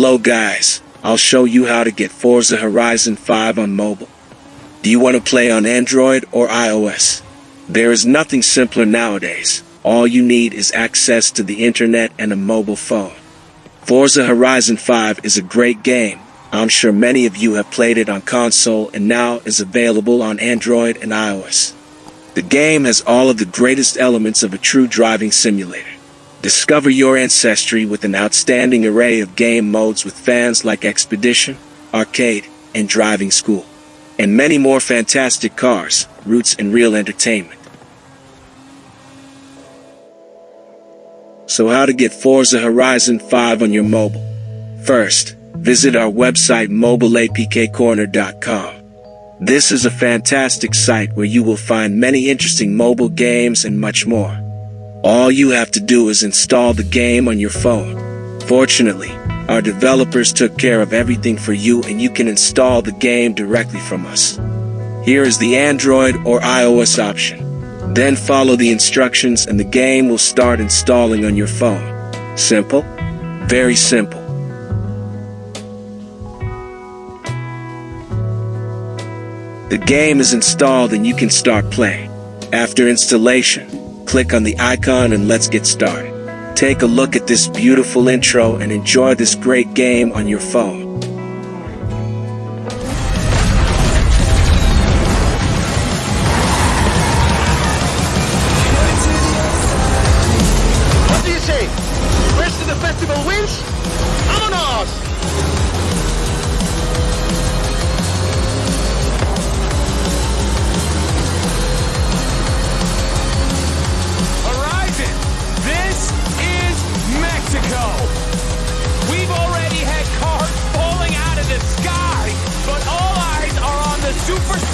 Hello guys, I'll show you how to get Forza Horizon 5 on mobile. Do you want to play on Android or iOS? There is nothing simpler nowadays. All you need is access to the internet and a mobile phone. Forza Horizon 5 is a great game. I'm sure many of you have played it on console and now is available on Android and iOS. The game has all of the greatest elements of a true driving simulator. Discover your ancestry with an outstanding array of game modes with fans like Expedition, Arcade, and Driving School. And many more fantastic cars, routes, and real entertainment. So how to get Forza Horizon 5 on your mobile? First, visit our website mobileapkcorner.com. This is a fantastic site where you will find many interesting mobile games and much more. All you have to do is install the game on your phone. Fortunately, our developers took care of everything for you and you can install the game directly from us. Here is the Android or iOS option. Then follow the instructions and the game will start installing on your phone. Simple? Very simple. The game is installed and you can start playing. After installation, click on the icon and let's get started. Take a look at this beautiful intro and enjoy this great game on your phone. What do you say? The festival wins?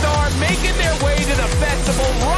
Superstar making their way to the festival.